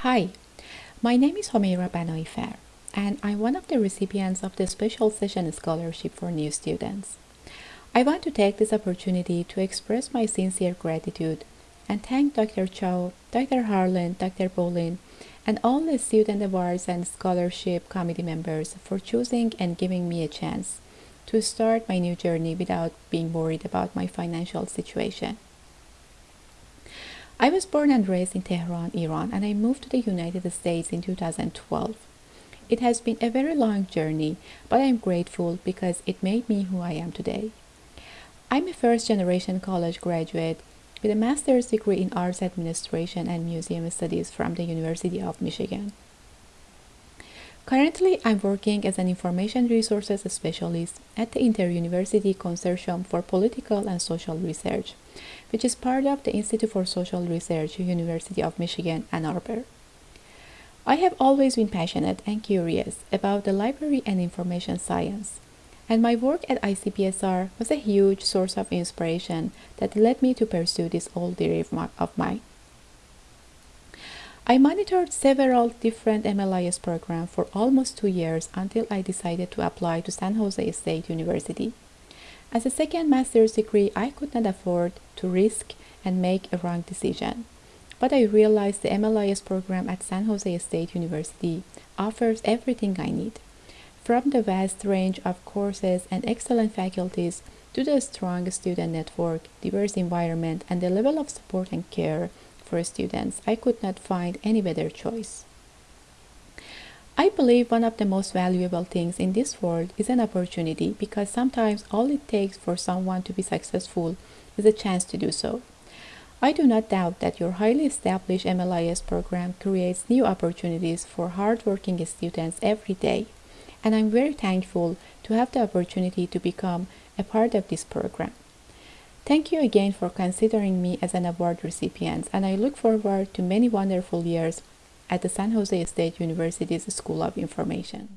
Hi, my name is Homeira Banoifer, and I'm one of the recipients of the Special Session Scholarship for New Students. I want to take this opportunity to express my sincere gratitude and thank Dr. Chow, Dr. Harlan, Dr. Bolin, and all the Student Awards and Scholarship Committee members for choosing and giving me a chance to start my new journey without being worried about my financial situation. I was born and raised in Tehran, Iran, and I moved to the United States in 2012. It has been a very long journey, but I'm grateful because it made me who I am today. I'm a first generation college graduate with a master's degree in arts administration and museum studies from the University of Michigan. Currently, I'm working as an information resources specialist at the Inter-University Consortium for Political and Social Research, which is part of the Institute for Social Research, University of Michigan, Ann Arbor. I have always been passionate and curious about the library and information science, and my work at ICPSR was a huge source of inspiration that led me to pursue this old dream of mine. I monitored several different MLIS programs for almost two years until I decided to apply to San Jose State University. As a second master's degree, I could not afford to risk and make a wrong decision. But I realized the MLIS program at San Jose State University offers everything I need. From the vast range of courses and excellent faculties to the strong student network, diverse environment, and the level of support and care for students, I could not find any better choice. I believe one of the most valuable things in this world is an opportunity because sometimes all it takes for someone to be successful is a chance to do so. I do not doubt that your highly established MLIS program creates new opportunities for hardworking students every day, and I'm very thankful to have the opportunity to become a part of this program. Thank you again for considering me as an award recipient, and I look forward to many wonderful years at the San Jose State University's School of Information.